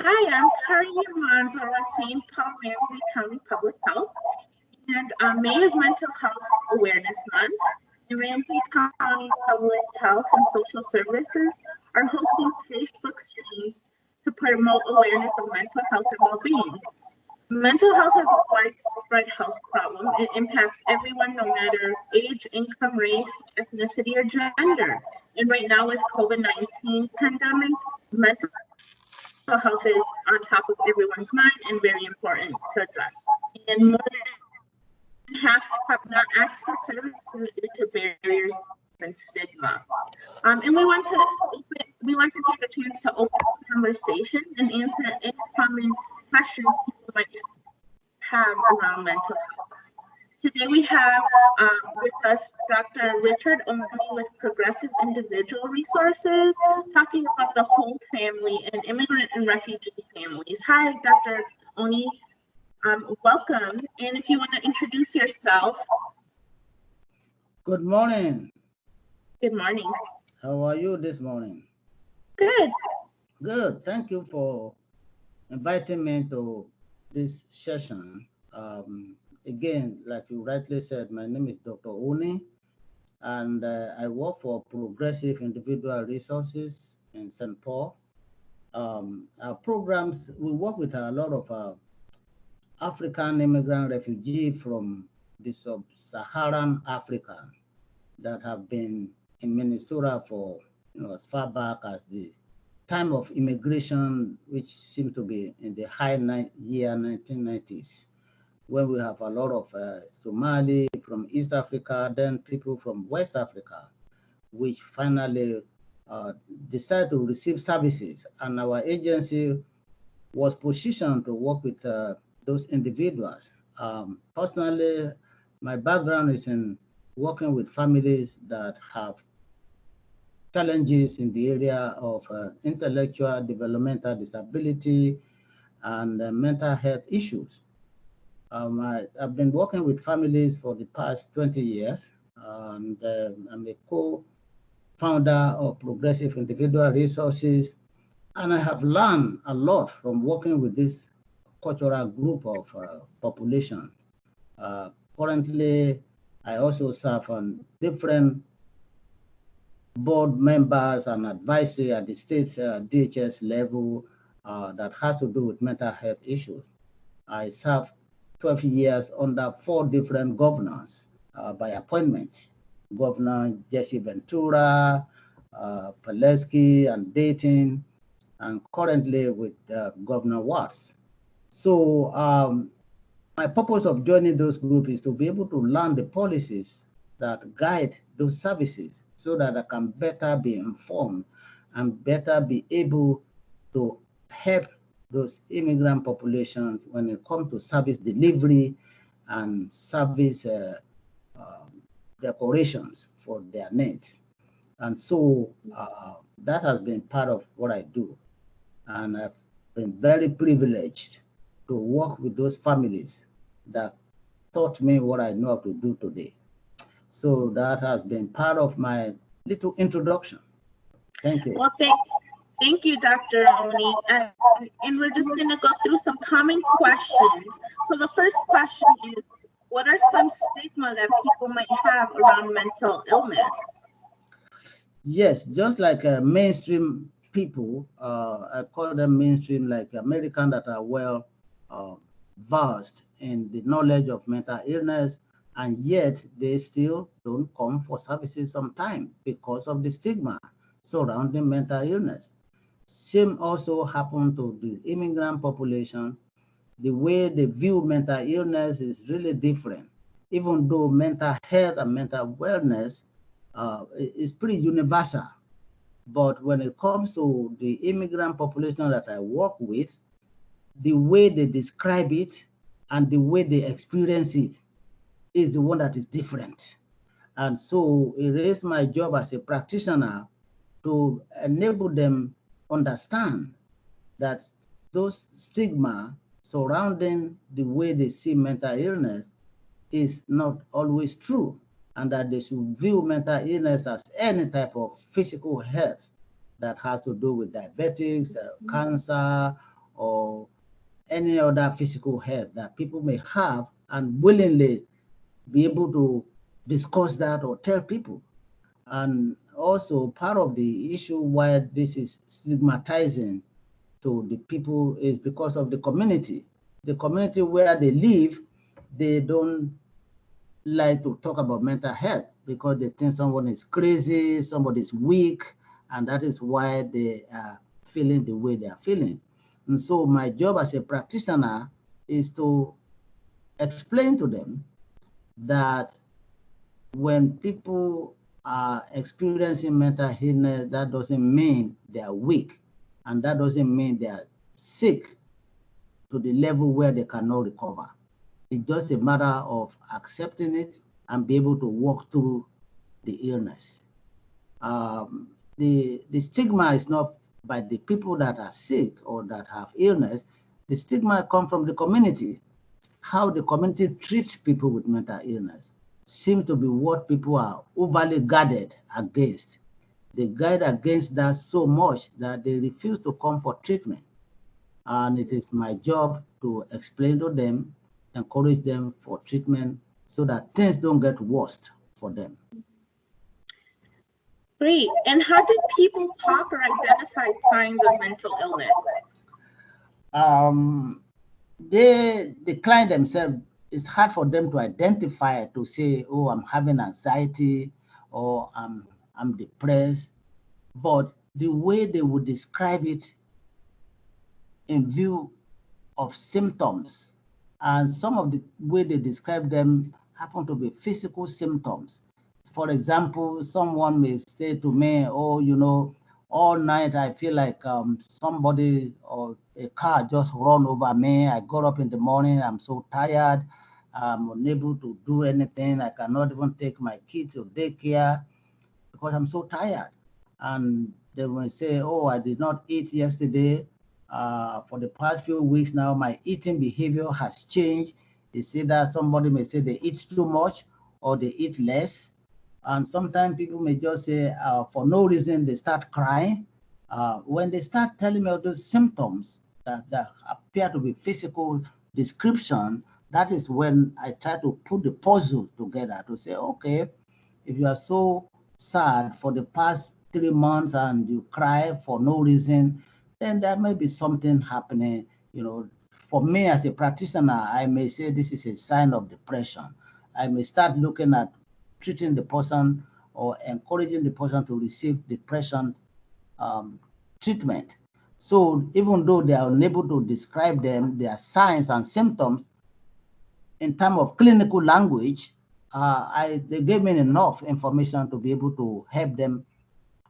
Hi, I'm Kari with St. Paul Ramsey County Public Health. And um, May is Mental Health Awareness Month. And Ramsey County Public Health and Social Services are hosting Facebook streams to promote awareness of mental health and well-being. Mental health is a widespread health problem. It impacts everyone, no matter age, income, race, ethnicity, or gender. And right now with COVID-19 pandemic, mental health is on top of everyone's mind and very important to address. And more than half have not accessed services due to barriers and stigma. Um, and we want to open, we want to take a chance to open this conversation and answer any common questions people might have around mental health. Today we have um, with us Dr. Richard Oni with Progressive Individual Resources, talking about the whole family and immigrant and refugee families. Hi, Dr. Oni. Um, welcome. And if you want to introduce yourself. Good morning. Good morning. How are you this morning? Good. Good. Thank you for inviting me to this session. Um, again, like you rightly said, my name is Dr. Oni, and uh, I work for Progressive Individual Resources in St. Paul. Um, our programs, we work with a lot of uh, African immigrant refugees from the sub-Saharan Africa that have been in Minnesota for you know as far back as the time of immigration, which seemed to be in the high year 1990s, when we have a lot of uh, Somali from East Africa, then people from West Africa, which finally uh, decided to receive services. And our agency was positioned to work with uh, those individuals. Um, personally, my background is in working with families that have challenges in the area of uh, intellectual developmental disability and uh, mental health issues. Um, I, have been working with families for the past 20 years, and uh, I'm a co-founder of Progressive Individual Resources, and I have learned a lot from working with this cultural group of uh, population. Uh, currently, I also serve on different board members and advisory at the state uh, DHS level uh, that has to do with mental health issues. I served 12 years under four different governors uh, by appointment. Governor Jesse Ventura, uh, and Dayton, and currently with uh, Governor Walz. So um, my purpose of joining those groups is to be able to learn the policies that guide those services so that I can better be informed and better be able to help those immigrant populations when it comes to service delivery and service uh, uh, decorations for their needs. And so uh, that has been part of what I do. And I've been very privileged to work with those families that taught me what I know how to do today. So that has been part of my little introduction. Thank you. Well, thank, thank you, Dr. Oni. Uh, and we're just going to go through some common questions. So the first question is, what are some stigma that people might have around mental illness? Yes, just like uh, mainstream people, uh, I call them mainstream, like American that are well uh, versed in the knowledge of mental illness, and yet they still don't come for services sometimes because of the stigma surrounding mental illness. Same also happened to the immigrant population. The way they view mental illness is really different, even though mental health and mental wellness uh, is pretty universal. But when it comes to the immigrant population that I work with, the way they describe it and the way they experience it is the one that is different. And so it is my job as a practitioner to enable them understand that those stigma surrounding the way they see mental illness is not always true and that they should view mental illness as any type of physical health that has to do with diabetics, uh, mm -hmm. cancer, or any other physical health that people may have and willingly be able to discuss that or tell people. And also part of the issue why this is stigmatizing to the people is because of the community. The community where they live, they don't like to talk about mental health because they think someone is crazy, somebody is weak, and that is why they are feeling the way they are feeling. And so my job as a practitioner is to explain to them that when people are experiencing mental illness, that doesn't mean they are weak. And that doesn't mean they are sick to the level where they cannot recover. It's just a matter of accepting it and be able to walk through the illness. Um, the, the stigma is not by the people that are sick or that have illness. The stigma comes from the community, how the community treats people with mental illness seem to be what people are overly guarded against. They guard against that so much that they refuse to come for treatment. And it is my job to explain to them, encourage them for treatment so that things don't get worse for them. Great. And how did people talk or identify signs of mental illness? Um, they decline themselves it's hard for them to identify to say, oh, I'm having anxiety or I'm, I'm depressed. But the way they would describe it in view of symptoms, and some of the way they describe them happen to be physical symptoms. For example, someone may say to me, oh, you know, all night I feel like um, somebody or a car just run over me. I got up in the morning, I'm so tired. I'm unable to do anything. I cannot even take my kids to daycare because I'm so tired. And they will say, oh, I did not eat yesterday. Uh, for the past few weeks now, my eating behavior has changed. They say that somebody may say they eat too much or they eat less. And sometimes people may just say, uh, for no reason, they start crying. Uh, when they start telling me all those symptoms that, that appear to be physical description, that is when I try to put the puzzle together to say, okay, if you are so sad for the past three months and you cry for no reason, then there may be something happening. You know, for me as a practitioner, I may say this is a sign of depression. I may start looking at treating the person or encouraging the person to receive depression um, treatment. So even though they are unable to describe them, their signs and symptoms, in terms of clinical language, uh, I, they gave me enough information to be able to help them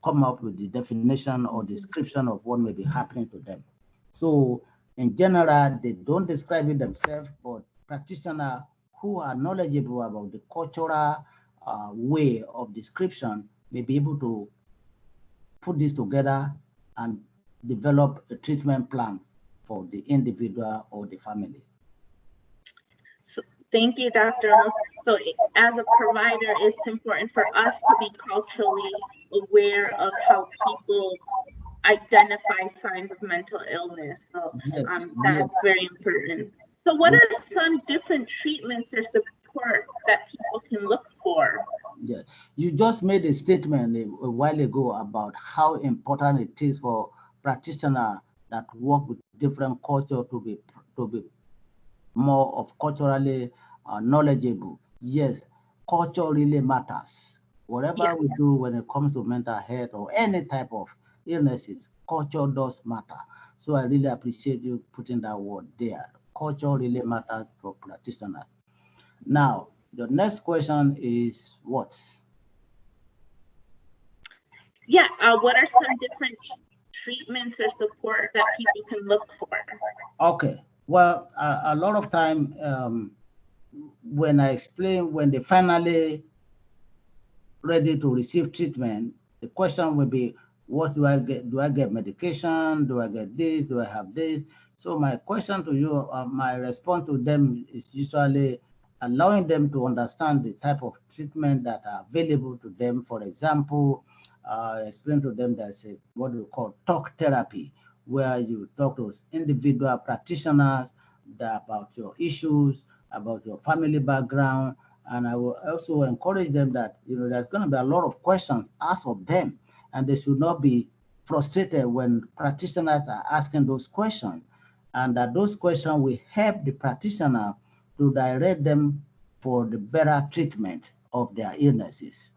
come up with the definition or description of what may be happening to them. So in general, they don't describe it themselves, but practitioners who are knowledgeable about the cultural uh, way of description may be able to put this together and develop a treatment plan for the individual or the family. So, Thank you, Dr. So as a provider, it's important for us to be culturally aware of how people identify signs of mental illness. So yes, um, that's very important. So what are some different treatments or support that people can look for? Yes, you just made a statement a, a while ago about how important it is for practitioners that work with different culture to be to be more of culturally uh, knowledgeable. Yes, culture really matters. Whatever yes. we do when it comes to mental health or any type of illnesses, culture does matter. So I really appreciate you putting that word there. Culture really matters for practitioners. Now, the next question is what? Yeah, uh, what are some different treatments or support that people can look for? Okay, well, a, a lot of time, um, when I explain, when they finally ready to receive treatment, the question will be, what do I get? Do I get medication? Do I get this? Do I have this? So my question to you, uh, my response to them is usually allowing them to understand the type of treatment that are available to them. For example, uh, explain to them that a, what we call talk therapy, where you talk to individual practitioners about your issues, about your family background, and I will also encourage them that you know there's going to be a lot of questions asked of them, and they should not be frustrated when practitioners are asking those questions, and that those questions will help the practitioner to direct them for the better treatment of their illnesses.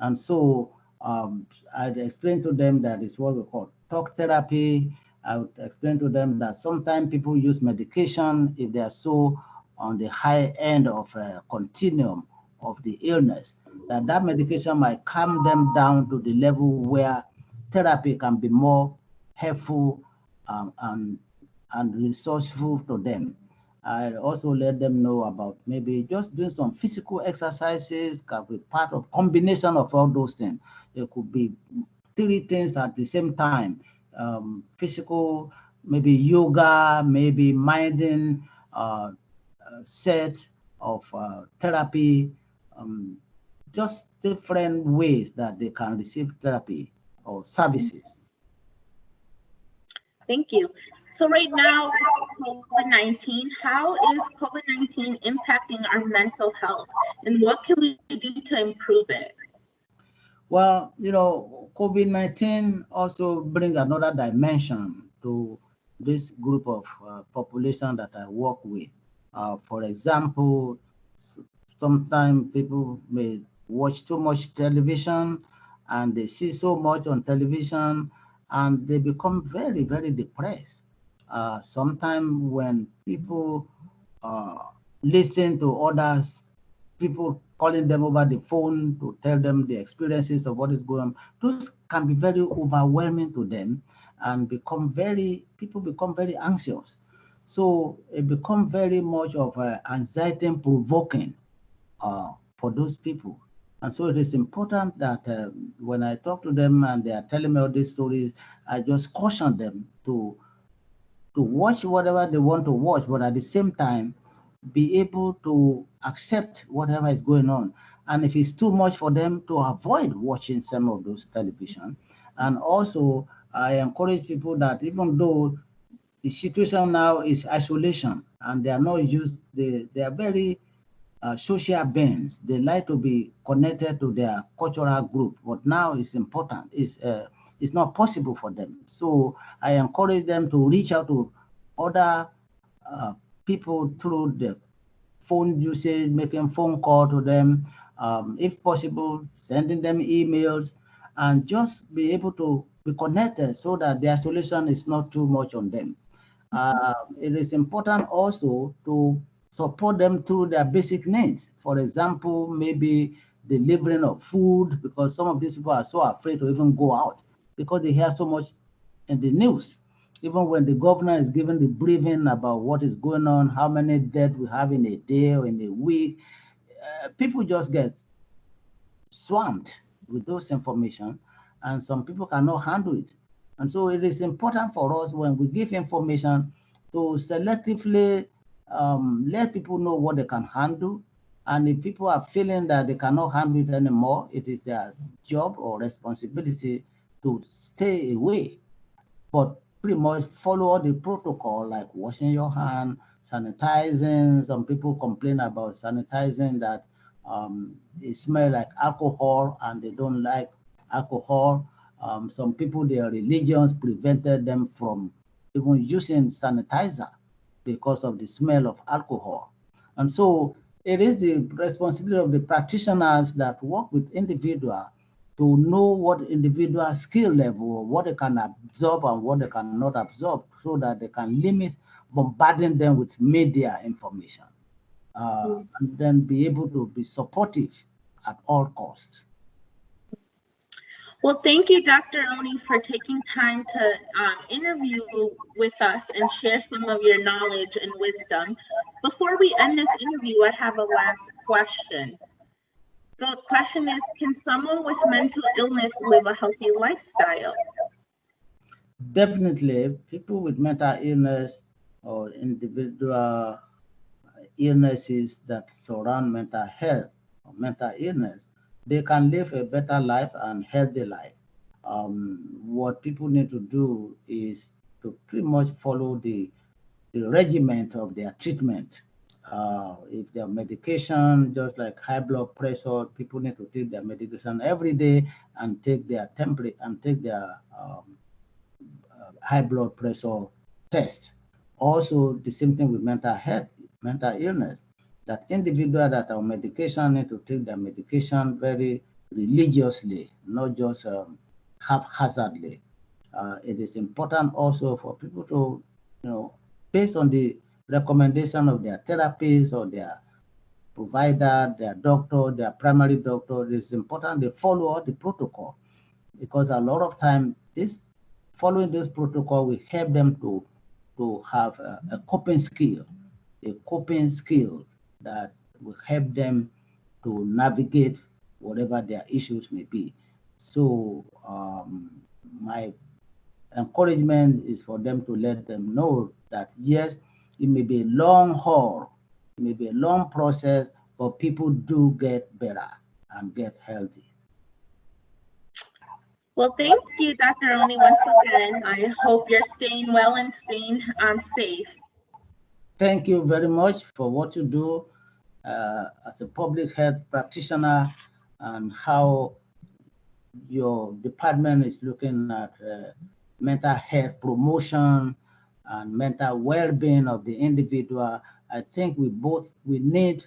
And so um, I'd explain to them that it's what we call talk therapy. I would explain to them that sometimes people use medication if they are so on the high end of a continuum of the illness, that that medication might calm them down to the level where therapy can be more helpful um, and, and resourceful to them. I also let them know about maybe just doing some physical exercises can be part of combination of all those things. It could be three things at the same time. Um, physical, maybe yoga, maybe minding, uh, set of uh, therapy, um, just different ways that they can receive therapy or services. Thank you. So right now, COVID-19, how is COVID-19 impacting our mental health and what can we do to improve it? Well, you know, COVID-19 also brings another dimension to this group of uh, population that I work with. Uh, for example, sometimes people may watch too much television and they see so much on television and they become very, very depressed uh, sometimes when people uh, listen to others, people calling them over the phone to tell them the experiences of what is going on, those can be very overwhelming to them and become very, people become very anxious. So it becomes very much of an anxiety provoking uh, for those people. And so it is important that uh, when I talk to them and they are telling me all these stories, I just caution them to to watch whatever they want to watch, but at the same time, be able to accept whatever is going on. And if it's too much for them to avoid watching some of those television. And also, I encourage people that even though the situation now is isolation and they are not used, they, they are very uh, social beings. They like to be connected to their cultural group, but now it's important. It's, uh, it's not possible for them. So I encourage them to reach out to other uh, people through the phone usage, making phone call to them, um, if possible, sending them emails, and just be able to be connected so that the isolation is not too much on them. Uh, it is important also to support them through their basic needs. For example, maybe delivering of food, because some of these people are so afraid to even go out because they hear so much in the news. Even when the governor is giving the briefing about what is going on, how many deaths we have in a day or in a week, uh, people just get swamped with those information and some people cannot handle it. And so it is important for us when we give information to selectively um, let people know what they can handle. And if people are feeling that they cannot handle it anymore, it is their job or responsibility to stay away, but pretty much follow the protocol like washing your hand, sanitizing. Some people complain about sanitizing that um, it smells like alcohol and they don't like alcohol. Um, some people, their religions prevented them from even using sanitizer because of the smell of alcohol. And so it is the responsibility of the practitioners that work with individuals to know what individual skill level, what they can absorb and what they cannot absorb so that they can limit bombarding them with media information uh, mm. and then be able to be supportive at all costs. Well, thank you, Dr. Oni, for taking time to um, interview with us and share some of your knowledge and wisdom. Before we end this interview, I have a last question. The question is, can someone with mental illness live a healthy lifestyle? Definitely, people with mental illness or individual illnesses that surround mental health or mental illness, they can live a better life and healthy life. Um, what people need to do is to pretty much follow the, the regiment of their treatment. Uh, if their medication, just like high blood pressure, people need to take their medication every day and take their template and take their um, uh, high blood pressure test. Also, the same thing with mental health, mental illness, that individual that are on medication need to take their medication very religiously, not just um, haphazardly. Uh, it is important also for people to, you know, based on the recommendation of their therapist or their provider, their doctor, their primary doctor, it is important they follow the protocol because a lot of time this following this protocol will help them to to have a, a coping skill, a coping skill that will help them to navigate whatever their issues may be. So um, my encouragement is for them to let them know that yes, it may be a long haul, it may be a long process, but people do get better and get healthy. Well, thank you, Dr. Oni, once again. I hope you're staying well and staying um, safe. Thank you very much for what you do uh, as a public health practitioner and how your department is looking at uh, mental health promotion and mental well-being of the individual. I think we both, we need,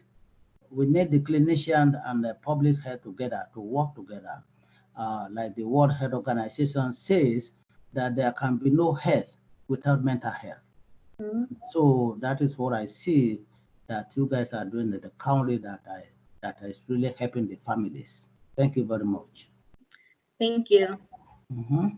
we need the clinician and the public health together to work together uh, like the World Health Organization says, that there can be no health without mental health. Mm -hmm. So that is what I see that you guys are doing at the county that I that is really helping the families. Thank you very much. Thank you. Mm -hmm.